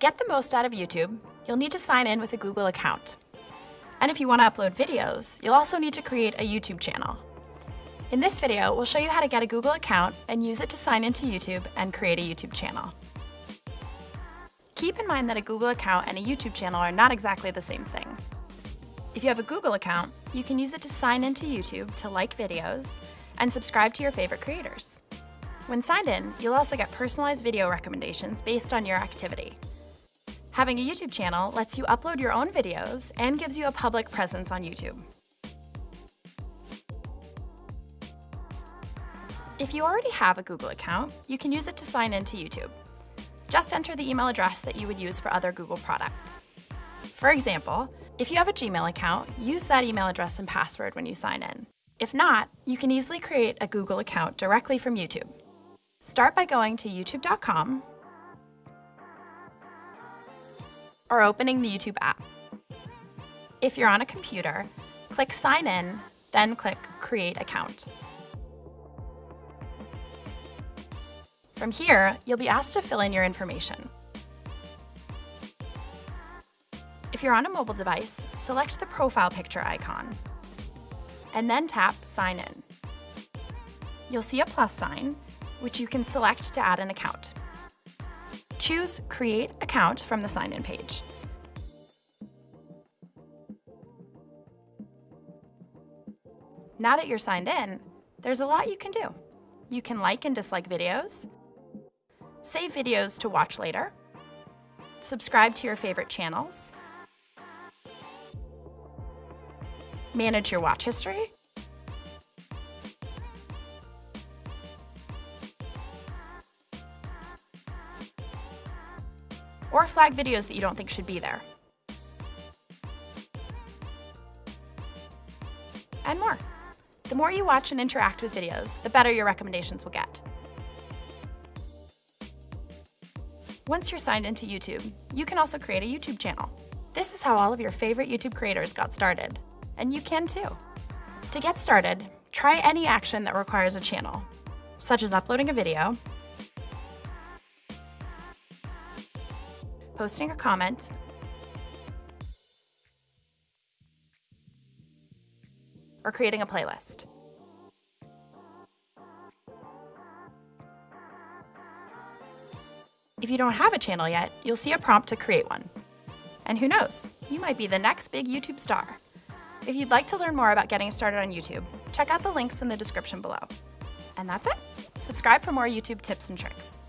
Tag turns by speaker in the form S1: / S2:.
S1: get the most out of YouTube, you'll need to sign in with a Google account. And if you want to upload videos, you'll also need to create a YouTube channel. In this video, we'll show you how to get a Google account and use it to sign into YouTube and create a YouTube channel. Keep in mind that a Google account and a YouTube channel are not exactly the same thing. If you have a Google account, you can use it to sign into YouTube to like videos and subscribe to your favorite creators. When signed in, you'll also get personalized video recommendations based on your activity. Having a YouTube channel lets you upload your own videos and gives you a public presence on YouTube. If you already have a Google account, you can use it to sign into YouTube. Just enter the email address that you would use for other Google products. For example, if you have a Gmail account, use that email address and password when you sign in. If not, you can easily create a Google account directly from YouTube. Start by going to youtube.com or opening the YouTube app. If you're on a computer, click Sign In, then click Create Account. From here, you'll be asked to fill in your information. If you're on a mobile device, select the profile picture icon, and then tap Sign In. You'll see a plus sign, which you can select to add an account. Choose Create Account from the Sign In page. Now that you're signed in, there's a lot you can do. You can like and dislike videos, save videos to watch later, subscribe to your favorite channels, manage your watch history, or flag videos that you don't think should be there. And more. The more you watch and interact with videos, the better your recommendations will get. Once you're signed into YouTube, you can also create a YouTube channel. This is how all of your favorite YouTube creators got started, and you can too. To get started, try any action that requires a channel, such as uploading a video, posting a comment, or creating a playlist. If you don't have a channel yet, you'll see a prompt to create one. And who knows, you might be the next big YouTube star. If you'd like to learn more about getting started on YouTube, check out the links in the description below. And that's it. Subscribe for more YouTube tips and tricks.